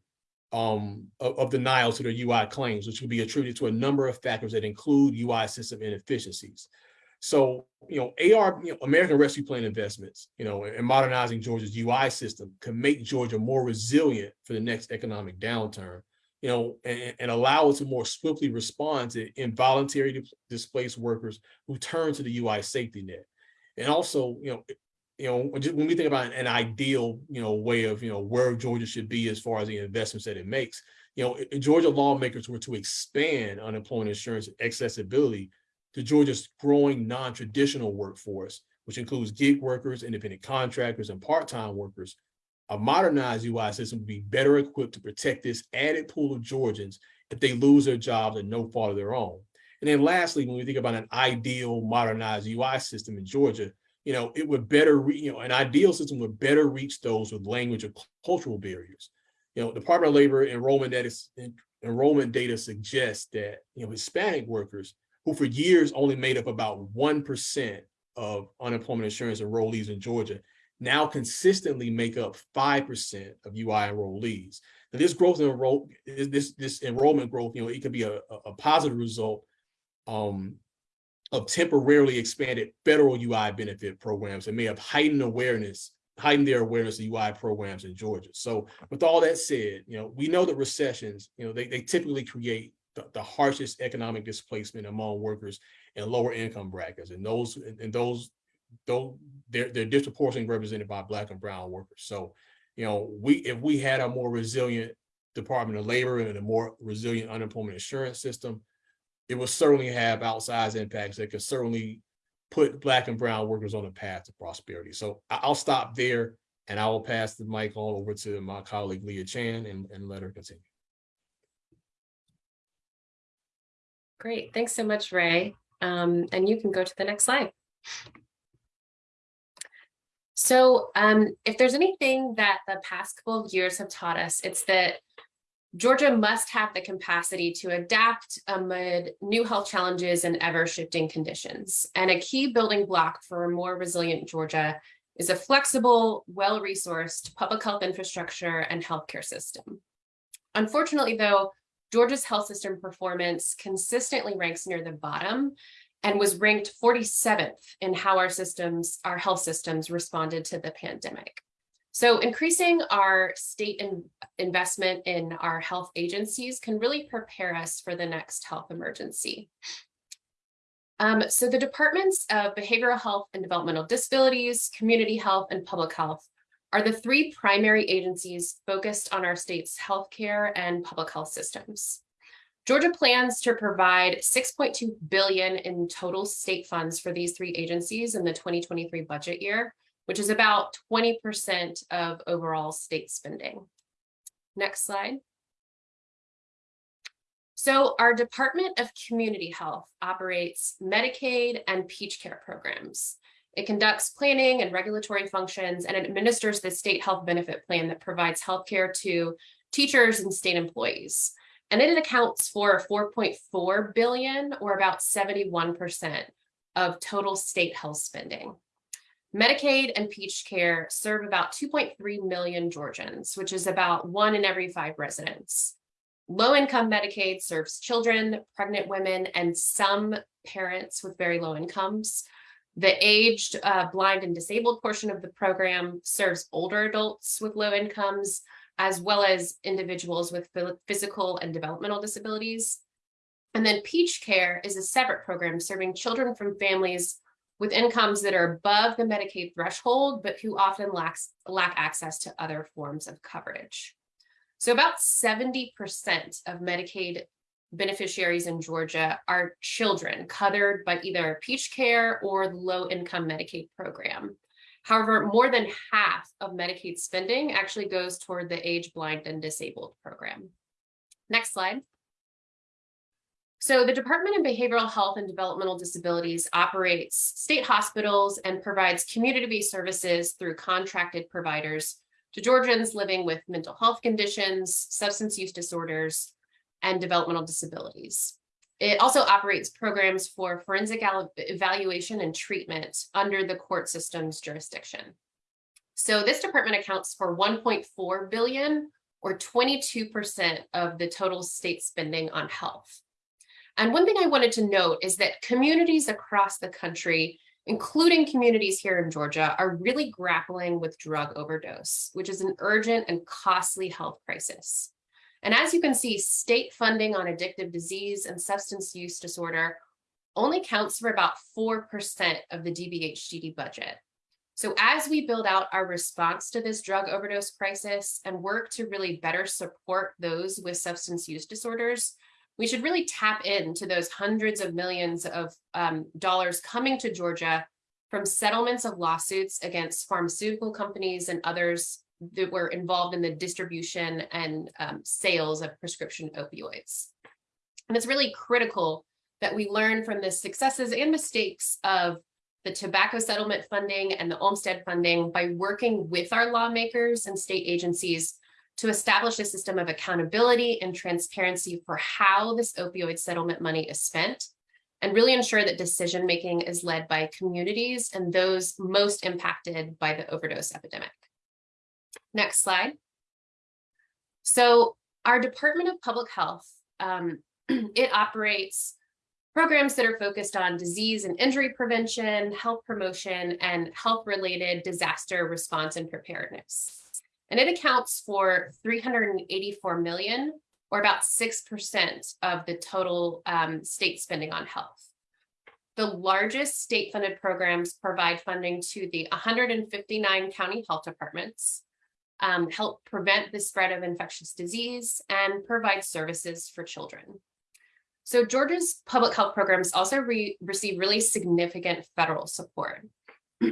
um, of, of denials to their UI claims, which could be attributed to a number of factors that include UI system inefficiencies. So, you know, AR, you know, American Rescue Plan investments, you know, and modernizing Georgia's UI system can make Georgia more resilient for the next economic downturn, you know, and, and allow it to more swiftly respond to involuntary displaced workers who turn to the UI safety net. And also, you know, you know, when we think about an ideal, you know, way of, you know, where Georgia should be as far as the investments that it makes, you know, Georgia lawmakers were to expand unemployment insurance accessibility to Georgia's growing non-traditional workforce, which includes gig workers, independent contractors, and part-time workers, a modernized UI system would be better equipped to protect this added pool of Georgians if they lose their jobs at no fault of their own. And then lastly, when we think about an ideal modernized UI system in Georgia, you know, it would better, you know, an ideal system would better reach those with language or cultural barriers. You know, Department of Labor enrollment data, enrollment data suggests that, you know, Hispanic workers who for years only made up about 1% of unemployment insurance enrollees in Georgia now consistently make up 5% of UI enrollees. Now this growth in enroll, this, this enrollment growth, you know, it could be a, a positive result um, of temporarily expanded federal UI benefit programs that may have heightened awareness, heightened their awareness of UI programs in Georgia. So with all that said, you know, we know that recessions, you know, they, they typically create the, the harshest economic displacement among workers in lower income brackets. And those, and those, though they're, they're disproportionately represented by black and brown workers. So, you know, we, if we had a more resilient Department of Labor and a more resilient unemployment insurance system, it will certainly have outsized impacts that could certainly put black and brown workers on a path to prosperity. So I'll stop there and I will pass the mic on over to my colleague Leah Chan and, and let her continue. Great, thanks so much, Ray. Um, and you can go to the next slide. So um, if there's anything that the past couple of years have taught us, it's that Georgia must have the capacity to adapt amid new health challenges and ever shifting conditions. And a key building block for a more resilient Georgia is a flexible, well-resourced public health infrastructure and healthcare system. Unfortunately, though, Georgia's health system performance consistently ranks near the bottom and was ranked 47th in how our systems, our health systems responded to the pandemic. So increasing our state in investment in our health agencies can really prepare us for the next health emergency. Um, so the departments of behavioral health and developmental disabilities, community health, and public health are the three primary agencies focused on our state's healthcare and public health systems. Georgia plans to provide 6.2 billion in total state funds for these three agencies in the 2023 budget year, which is about 20% of overall state spending. Next slide. So our Department of Community Health operates Medicaid and Peach Care programs. It conducts planning and regulatory functions and administers the state health benefit plan that provides health care to teachers and state employees. And it accounts for 4.4 billion or about 71% of total state health spending. Medicaid and Peach Care serve about 2.3 million Georgians, which is about one in every five residents. Low income Medicaid serves children, pregnant women, and some parents with very low incomes. The aged, uh, blind, and disabled portion of the program serves older adults with low incomes, as well as individuals with physical and developmental disabilities. And then Peach Care is a separate program serving children from families with incomes that are above the Medicaid threshold, but who often lacks lack access to other forms of coverage. So about 70% of Medicaid beneficiaries in Georgia are children covered by either Peach Care or the low income Medicaid program. However, more than half of Medicaid spending actually goes toward the age blind and disabled program. Next slide. So the Department of Behavioral Health and Developmental Disabilities operates state hospitals and provides community-based services through contracted providers to Georgians living with mental health conditions, substance use disorders, and developmental disabilities. It also operates programs for forensic evaluation and treatment under the court system's jurisdiction. So this department accounts for 1.4 billion or 22% of the total state spending on health. And one thing I wanted to note is that communities across the country, including communities here in Georgia, are really grappling with drug overdose, which is an urgent and costly health crisis. And as you can see, state funding on addictive disease and substance use disorder only counts for about 4% of the DBHDD budget. So as we build out our response to this drug overdose crisis and work to really better support those with substance use disorders, we should really tap into those hundreds of millions of um, dollars coming to Georgia from settlements of lawsuits against pharmaceutical companies and others that were involved in the distribution and um, sales of prescription opioids. And it's really critical that we learn from the successes and mistakes of the tobacco settlement funding and the Olmstead funding by working with our lawmakers and state agencies to establish a system of accountability and transparency for how this opioid settlement money is spent and really ensure that decision making is led by communities and those most impacted by the overdose epidemic. Next slide. So our Department of Public Health, um, it operates programs that are focused on disease and injury prevention, health promotion, and health-related disaster response and preparedness. And it accounts for 384 million or about 6% of the total um, state spending on health. The largest state funded programs provide funding to the 159 county health departments, um, help prevent the spread of infectious disease, and provide services for children. So Georgia's public health programs also re receive really significant federal support.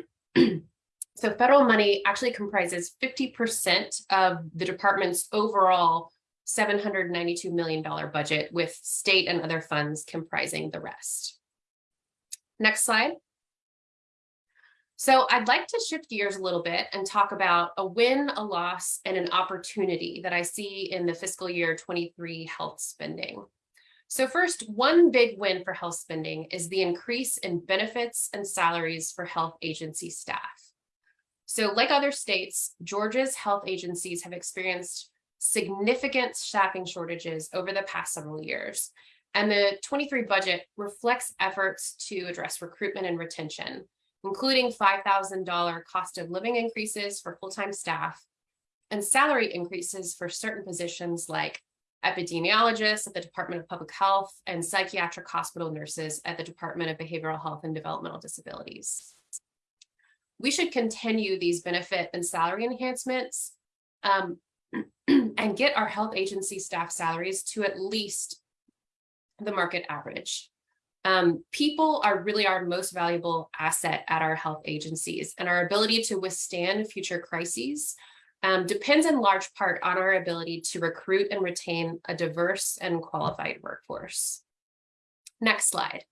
So federal money actually comprises 50% of the department's overall $792 million budget with state and other funds comprising the rest. Next slide. So I'd like to shift gears a little bit and talk about a win, a loss, and an opportunity that I see in the fiscal year 23 health spending. So first, one big win for health spending is the increase in benefits and salaries for health agency staff. So like other states, Georgia's health agencies have experienced significant staffing shortages over the past several years. And the 23 budget reflects efforts to address recruitment and retention, including $5,000 cost of living increases for full-time staff and salary increases for certain positions like epidemiologists at the Department of Public Health and psychiatric hospital nurses at the Department of Behavioral Health and Developmental Disabilities we should continue these benefit and salary enhancements um, and get our health agency staff salaries to at least the market average. Um, people are really our most valuable asset at our health agencies and our ability to withstand future crises um, depends in large part on our ability to recruit and retain a diverse and qualified workforce. Next slide.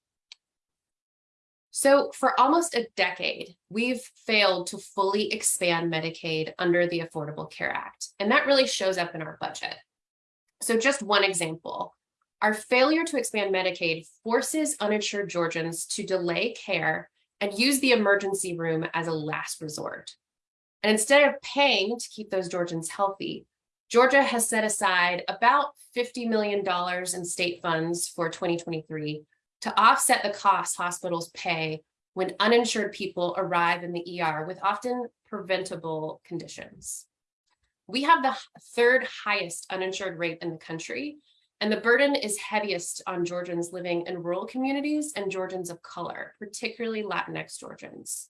So for almost a decade, we've failed to fully expand Medicaid under the Affordable Care Act, and that really shows up in our budget. So just one example, our failure to expand Medicaid forces uninsured Georgians to delay care and use the emergency room as a last resort. And instead of paying to keep those Georgians healthy, Georgia has set aside about $50 million in state funds for 2023 to offset the costs hospitals pay when uninsured people arrive in the ER with often preventable conditions. We have the third highest uninsured rate in the country, and the burden is heaviest on Georgians living in rural communities and Georgians of color, particularly Latinx Georgians.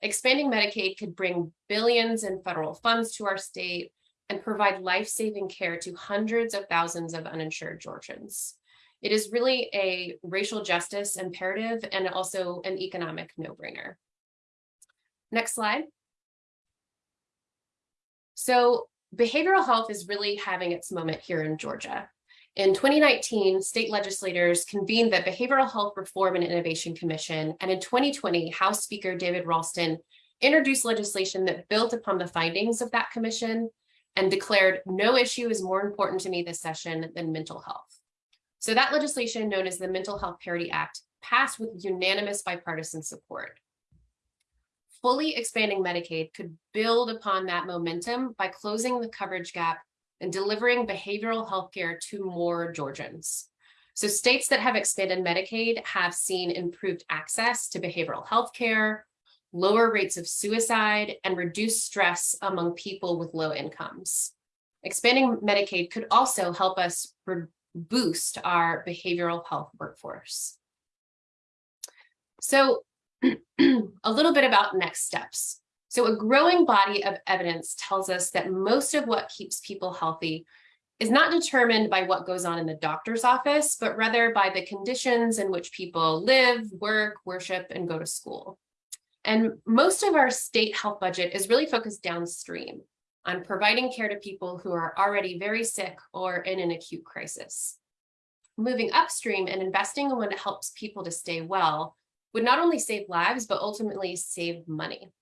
Expanding Medicaid could bring billions in federal funds to our state and provide life-saving care to hundreds of thousands of uninsured Georgians. It is really a racial justice imperative and also an economic no-brainer. Next slide. So behavioral health is really having its moment here in Georgia. In 2019, state legislators convened the Behavioral Health Reform and Innovation Commission, and in 2020, House Speaker David Ralston introduced legislation that built upon the findings of that commission and declared no issue is more important to me this session than mental health. So that legislation known as the Mental Health Parity Act passed with unanimous bipartisan support. Fully expanding Medicaid could build upon that momentum by closing the coverage gap and delivering behavioral health care to more Georgians. So states that have expanded Medicaid have seen improved access to behavioral health care, lower rates of suicide, and reduced stress among people with low incomes. Expanding Medicaid could also help us boost our behavioral health workforce. So a little bit about next steps. So a growing body of evidence tells us that most of what keeps people healthy is not determined by what goes on in the doctor's office, but rather by the conditions in which people live, work, worship, and go to school. And most of our state health budget is really focused downstream on providing care to people who are already very sick or in an acute crisis. Moving upstream and investing in what helps people to stay well would not only save lives, but ultimately save money.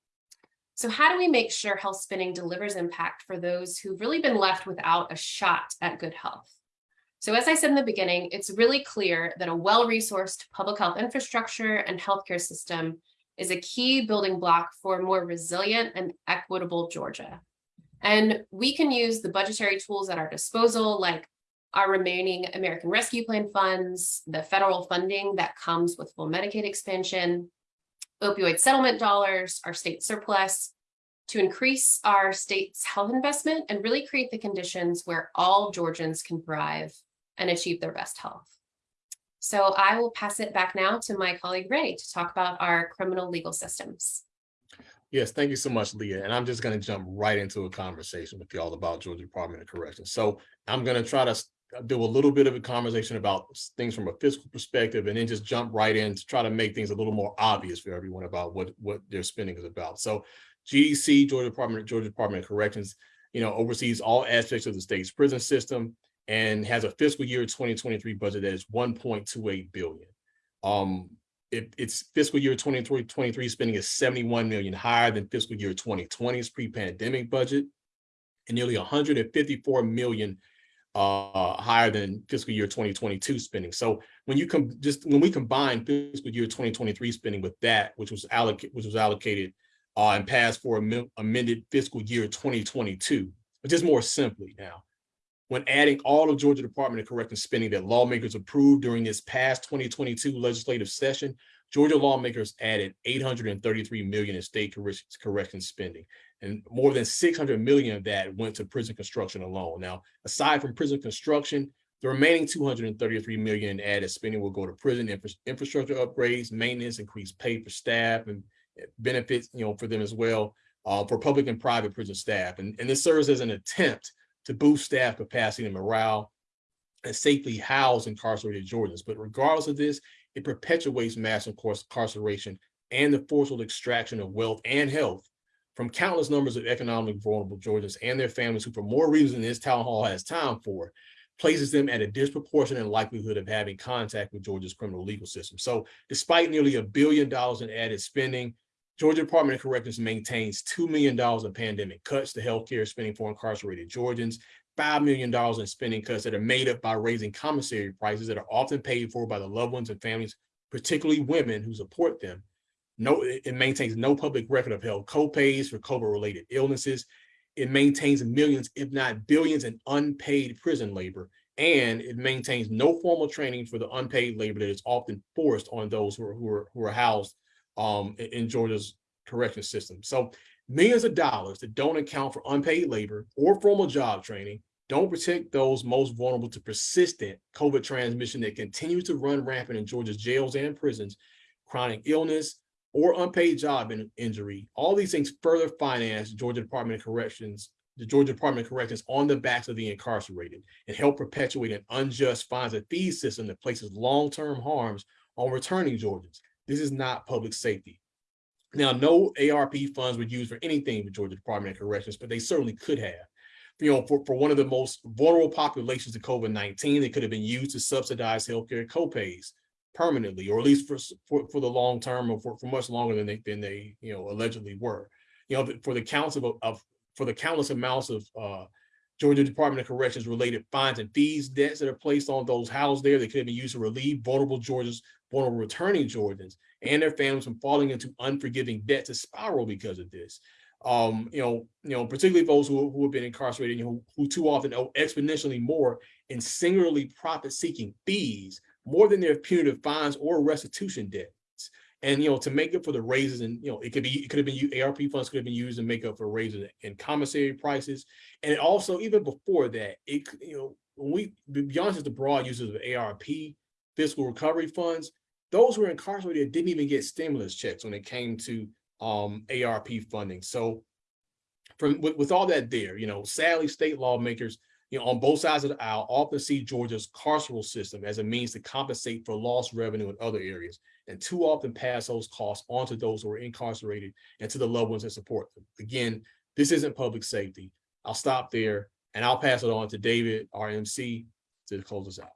So how do we make sure health spending delivers impact for those who've really been left without a shot at good health? So as I said in the beginning, it's really clear that a well-resourced public health infrastructure and healthcare system is a key building block for a more resilient and equitable Georgia. And we can use the budgetary tools at our disposal, like our remaining American Rescue Plan funds, the federal funding that comes with full Medicaid expansion, opioid settlement dollars, our state surplus, to increase our state's health investment and really create the conditions where all Georgians can thrive and achieve their best health. So I will pass it back now to my colleague Ray to talk about our criminal legal systems. Yes, thank you so much, Leah. And I'm just going to jump right into a conversation with you all about Georgia Department of Corrections. So I'm going to try to do a little bit of a conversation about things from a fiscal perspective and then just jump right in to try to make things a little more obvious for everyone about what, what their spending is about. So GDC, Georgia Department, Georgia Department of Corrections, you know, oversees all aspects of the state's prison system and has a fiscal year 2023 budget that is 1.28 billion. Um, it, its fiscal year 2023 spending is 71 million higher than fiscal year 2020's pre-pandemic budget and nearly 154 million uh, higher than fiscal year 2022 spending. So when you come just when we combine fiscal year 2023 spending with that, which was allocated, which was allocated uh, and passed for amended fiscal year 2022, but just more simply now, when adding all of Georgia Department of Corrections spending that lawmakers approved during this past 2022 legislative session, Georgia lawmakers added 833 million in state corrections spending and more than 600 million of that went to prison construction alone. Now, aside from prison construction, the remaining 233 million in added spending will go to prison infra infrastructure upgrades, maintenance, increased pay for staff, and benefits, you know, for them as well, uh, for public and private prison staff. And, and this serves as an attempt to boost staff capacity and morale and safely house incarcerated Georgians. But regardless of this, it perpetuates mass incarceration and the forcible extraction of wealth and health from countless numbers of economically vulnerable Georgians and their families who, for more reasons than this town hall has time for, places them at a disproportionate likelihood of having contact with Georgia's criminal legal system. So despite nearly a billion dollars in added spending, Georgia Department of Corrections maintains $2 million in pandemic cuts to healthcare spending for incarcerated Georgians, five million dollars in spending cuts that are made up by raising commissary prices that are often paid for by the loved ones and families, particularly women who support them. No, it maintains no public record of held co-pays for COVID-related illnesses. It maintains millions, if not billions, in unpaid prison labor. And it maintains no formal training for the unpaid labor that is often forced on those who are, who are, who are housed um, in, in Georgia's correction system. So millions of dollars that don't account for unpaid labor or formal job training don't protect those most vulnerable to persistent COVID transmission that continues to run rampant in Georgia's jails and prisons, chronic illness, or unpaid job in- injury. All these things further finance Georgia Department of Corrections, the Georgia Department of Corrections on the backs of the incarcerated and help perpetuate an unjust fines and fees system that places long-term harms on returning Georgians. This is not public safety. Now, no ARP funds were used for anything with Georgia Department of Corrections, but they certainly could have. You know, for, for one of the most vulnerable populations of COVID-19, they could have been used to subsidize healthcare copays permanently, or at least for, for, for the long term or for, for much longer than they, than they, you know, allegedly were. You know, for the counts of, of, for the countless amounts of, uh, Georgia Department of Corrections related fines and fees debts that are placed on those housed there, they could have been used to relieve vulnerable Georgians, vulnerable returning Georgians and their families from falling into unforgiving debt to spiral because of this. Um, you know, you know, particularly those who, who have been incarcerated, you know, who too often owe exponentially more in singularly profit-seeking fees, more than their punitive fines or restitution debts. And, you know, to make up for the raises and, you know, it could be, it could have been, ARP funds could have been used to make up for raises in commissary prices. And also, even before that, it, you know, when we, beyond just the broad uses of ARP fiscal recovery funds, those who were incarcerated didn't even get stimulus checks when it came to um ARP funding. So from with, with all that there, you know, sadly, state lawmakers, you know, on both sides of the aisle often see Georgia's carceral system as a means to compensate for lost revenue in other areas, and too often pass those costs on to those who are incarcerated and to the loved ones that support them. Again, this isn't public safety. I'll stop there and I'll pass it on to David, our MC, to close us out.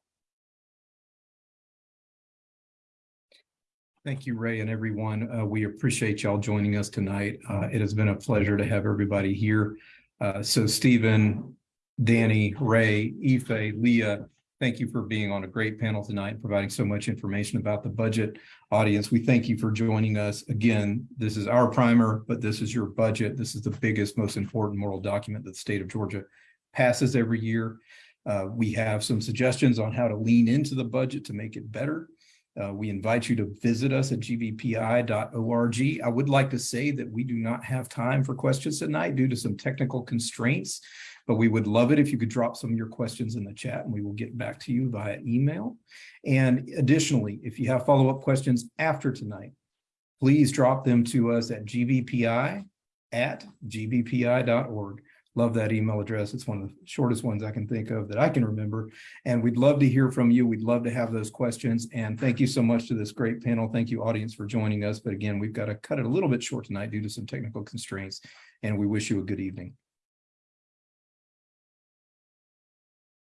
Thank you, Ray and everyone. Uh, we appreciate y'all joining us tonight. Uh, it has been a pleasure to have everybody here. Uh, so Stephen, Danny, Ray, Ife, Leah, thank you for being on a great panel tonight, and providing so much information about the budget. Audience, we thank you for joining us. Again, this is our primer, but this is your budget. This is the biggest, most important moral document that the state of Georgia passes every year. Uh, we have some suggestions on how to lean into the budget to make it better. Uh, we invite you to visit us at gbpi.org. I would like to say that we do not have time for questions tonight due to some technical constraints, but we would love it if you could drop some of your questions in the chat and we will get back to you via email. And additionally, if you have follow-up questions after tonight, please drop them to us at gbpi at gbpi.org. Love that email address. It's one of the shortest ones I can think of that I can remember. And we'd love to hear from you. We'd love to have those questions. And thank you so much to this great panel. Thank you, audience, for joining us. But again, we've got to cut it a little bit short tonight due to some technical constraints. And we wish you a good evening.